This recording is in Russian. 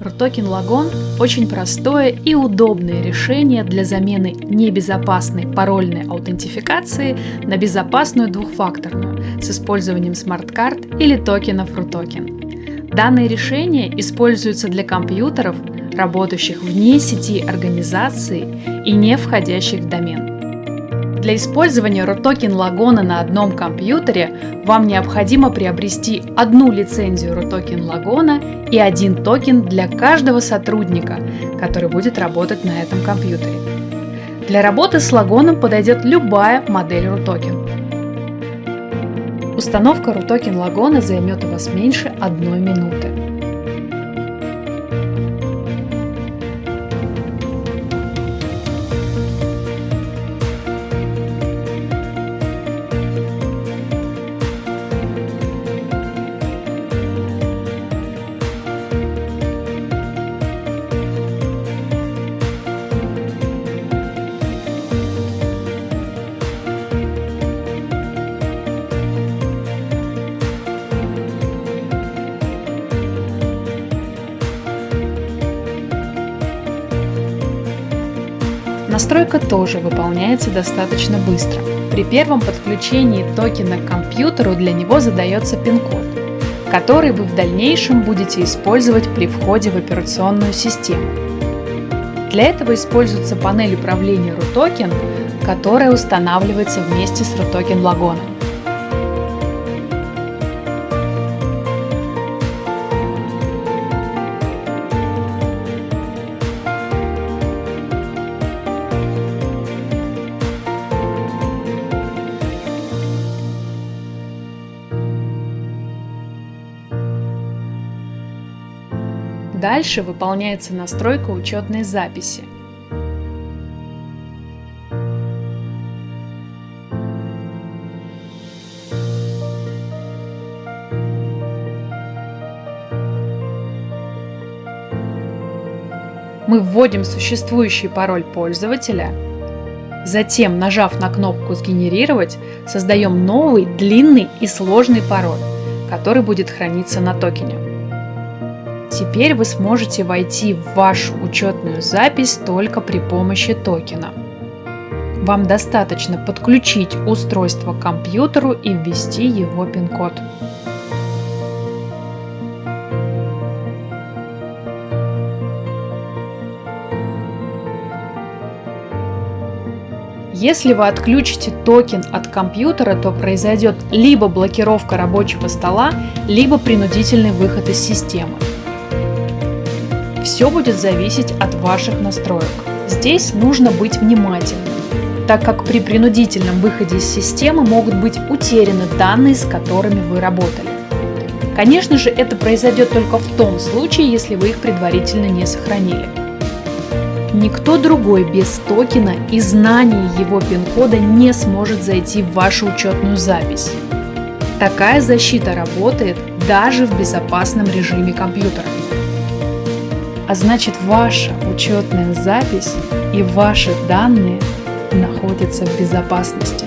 Rutoken Logon – очень простое и удобное решение для замены небезопасной парольной аутентификации на безопасную двухфакторную с использованием смарт-карт или токенов Rutoken. Данное решение используется для компьютеров, работающих вне сети организации и не входящих в домен. Для использования Rutoken Logon а на одном компьютере вам необходимо приобрести одну лицензию Rutoken Logon а и один токен для каждого сотрудника, который будет работать на этом компьютере. Для работы с лагоном подойдет любая модель RUTOKEN. Установка RUTOKEN Лагона займет у вас меньше одной минуты. Настройка тоже выполняется достаточно быстро. При первом подключении токена к компьютеру для него задается пин-код, который вы в дальнейшем будете использовать при входе в операционную систему. Для этого используется панель управления RUTOKEN, которая устанавливается вместе с RUTOKEN Дальше выполняется настройка учетной записи. Мы вводим существующий пароль пользователя, затем, нажав на кнопку «Сгенерировать», создаем новый, длинный и сложный пароль, который будет храниться на токене. Теперь вы сможете войти в вашу учетную запись только при помощи токена. Вам достаточно подключить устройство к компьютеру и ввести его пин-код. Если вы отключите токен от компьютера, то произойдет либо блокировка рабочего стола, либо принудительный выход из системы. Все будет зависеть от ваших настроек. Здесь нужно быть внимательным, так как при принудительном выходе из системы могут быть утеряны данные, с которыми вы работали. Конечно же, это произойдет только в том случае, если вы их предварительно не сохранили. Никто другой без токена и знания его пин-кода не сможет зайти в вашу учетную запись. Такая защита работает даже в безопасном режиме компьютера а значит ваша учетная запись и ваши данные находятся в безопасности.